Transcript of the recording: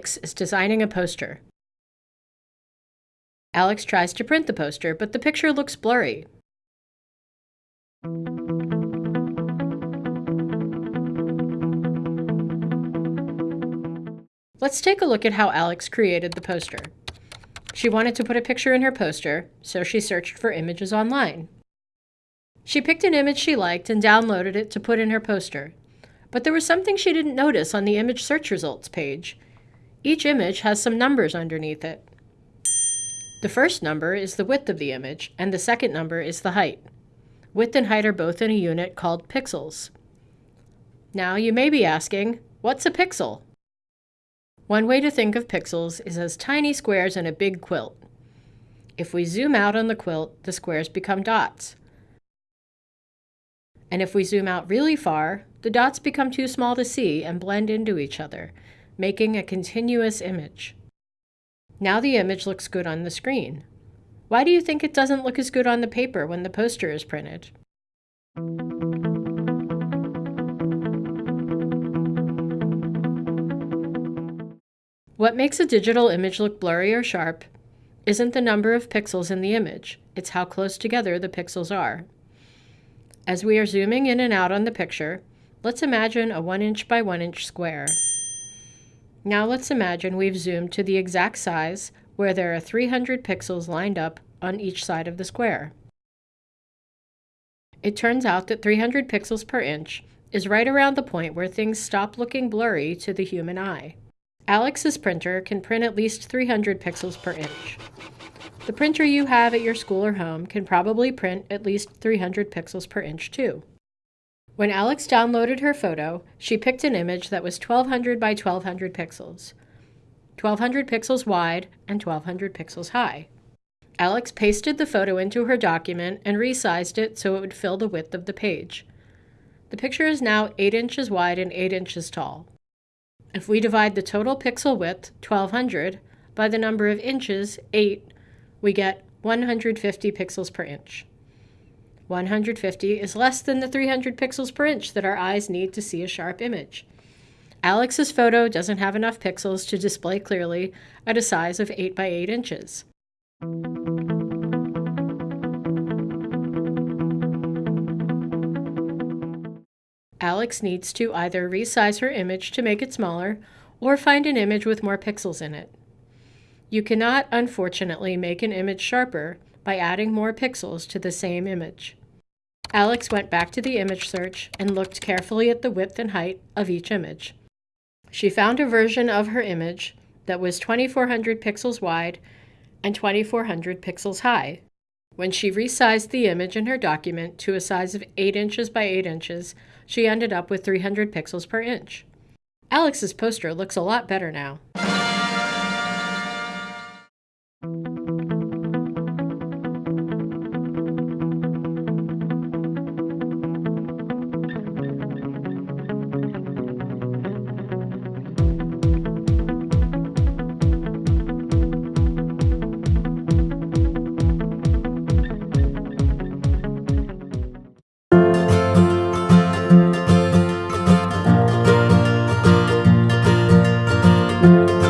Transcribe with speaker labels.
Speaker 1: Alex is designing a poster. Alex tries to print the poster, but the picture looks blurry. Let's take a look at how Alex created the poster. She wanted to put a picture in her poster, so she searched for images online. She picked an image she liked and downloaded it to put in her poster. But there was something she didn't notice on the image search results page. Each image has some numbers underneath it. The first number is the width of the image, and the second number is the height. Width and height are both in a unit called pixels. Now you may be asking, what's a pixel? One way to think of pixels is as tiny squares in a big quilt. If we zoom out on the quilt, the squares become dots. And if we zoom out really far, the dots become too small to see and blend into each other, making a continuous image. Now the image looks good on the screen. Why do you think it doesn't look as good on the paper when the poster is printed? What makes a digital image look blurry or sharp isn't the number of pixels in the image, it's how close together the pixels are. As we are zooming in and out on the picture, let's imagine a 1 inch by 1 inch square. Now let's imagine we've zoomed to the exact size where there are 300 pixels lined up on each side of the square. It turns out that 300 pixels per inch is right around the point where things stop looking blurry to the human eye. Alex's printer can print at least 300 pixels per inch. The printer you have at your school or home can probably print at least 300 pixels per inch too. When Alex downloaded her photo, she picked an image that was 1200 by 1200 pixels, 1200 pixels wide and 1200 pixels high. Alex pasted the photo into her document and resized it so it would fill the width of the page. The picture is now 8 inches wide and 8 inches tall. If we divide the total pixel width, 1200, by the number of inches, 8, we get 150 pixels per inch. 150 is less than the 300 pixels per inch that our eyes need to see a sharp image. Alex's photo doesn't have enough pixels to display clearly at a size of 8 by 8 inches. Alex needs to either resize her image to make it smaller or find an image with more pixels in it. You cannot, unfortunately, make an image sharper by adding more pixels to the same image. Alex went back to the image search and looked carefully at the width and height of each image. She found a version of her image that was 2400 pixels wide and 2400 pixels high. When she resized the image in her document to a size of 8 inches by 8 inches, she ended up with 300 pixels per inch. Alex's poster looks a lot better now. Música